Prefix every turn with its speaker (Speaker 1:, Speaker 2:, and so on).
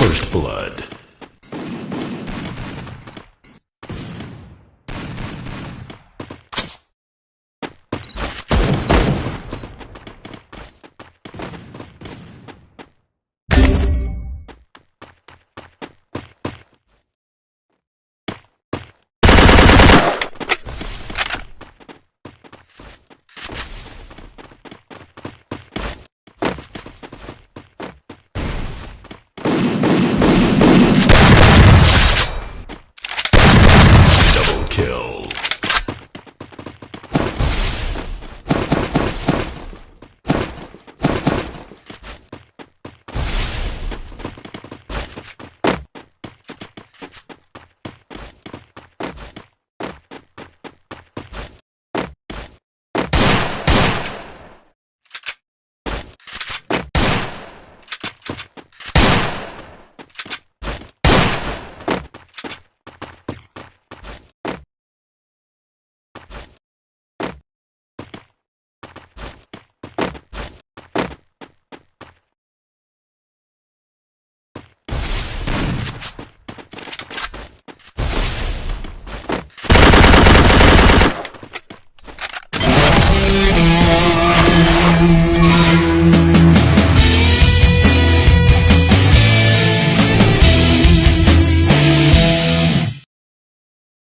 Speaker 1: First Blood.